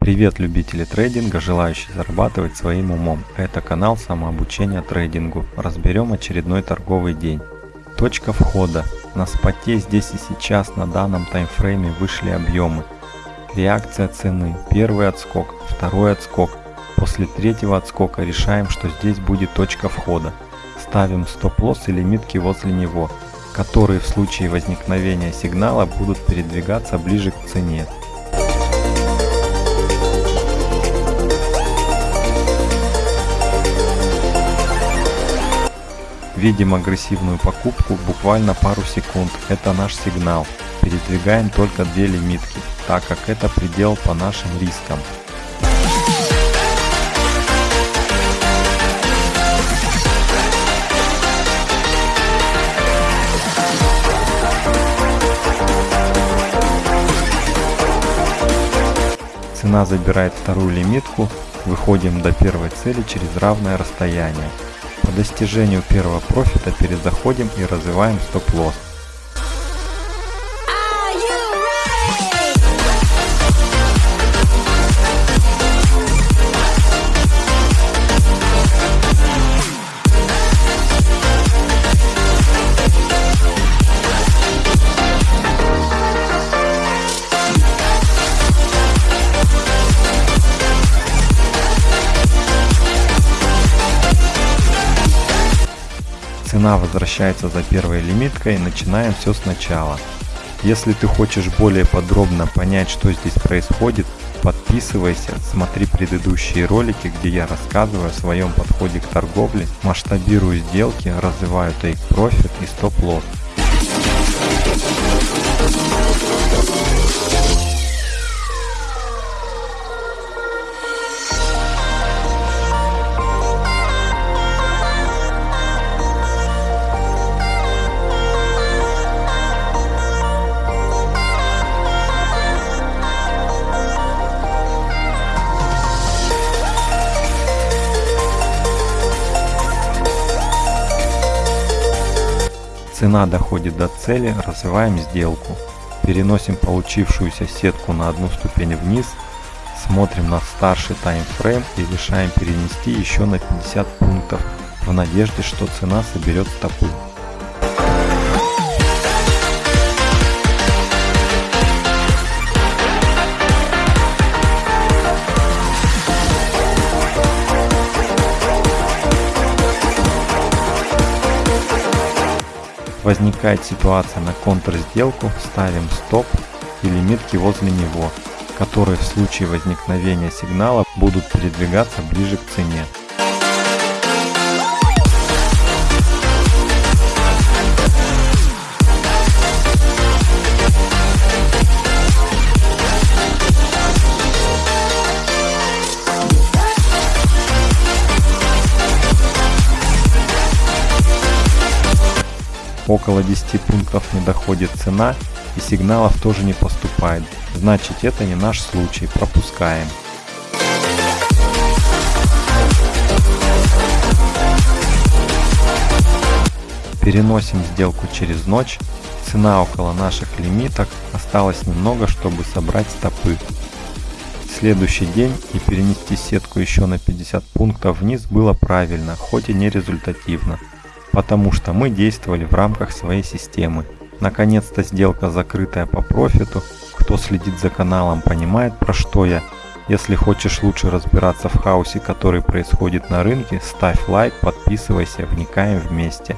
Привет любители трейдинга, желающие зарабатывать своим умом. Это канал самообучения трейдингу. Разберем очередной торговый день. Точка входа. На споте здесь и сейчас на данном таймфрейме вышли объемы. Реакция цены. Первый отскок, второй отскок. После третьего отскока решаем, что здесь будет точка входа. Ставим стоп-лосс и лимитки возле него, которые в случае возникновения сигнала будут передвигаться ближе к цене. Видим агрессивную покупку буквально пару секунд. Это наш сигнал. Передвигаем только две лимитки, так как это предел по нашим рискам. Цена забирает вторую лимитку, выходим до первой цели через равное расстояние. По достижению первого профита перезаходим и развиваем стоп-лосс. Цена возвращается за первой лимиткой, начинаем все сначала. Если ты хочешь более подробно понять, что здесь происходит, подписывайся, смотри предыдущие ролики, где я рассказываю о своем подходе к торговле, масштабирую сделки, развиваю profit и стоп-лосс. Цена доходит до цели, развиваем сделку. Переносим получившуюся сетку на одну ступень вниз, смотрим на старший таймфрейм и решаем перенести еще на 50 пунктов в надежде, что цена соберет стопы. Возникает ситуация на контрсделку, ставим стоп и лимитки возле него, которые в случае возникновения сигнала будут передвигаться ближе к цене. Около 10 пунктов не доходит цена и сигналов тоже не поступает. Значит это не наш случай, пропускаем. Переносим сделку через ночь. Цена около наших лимиток. Осталось немного, чтобы собрать стопы. Следующий день и перенести сетку еще на 50 пунктов вниз было правильно, хоть и не результативно потому что мы действовали в рамках своей системы. Наконец-то сделка закрытая по профиту. Кто следит за каналом понимает про что я. Если хочешь лучше разбираться в хаосе, который происходит на рынке, ставь лайк, подписывайся, вникаем вместе.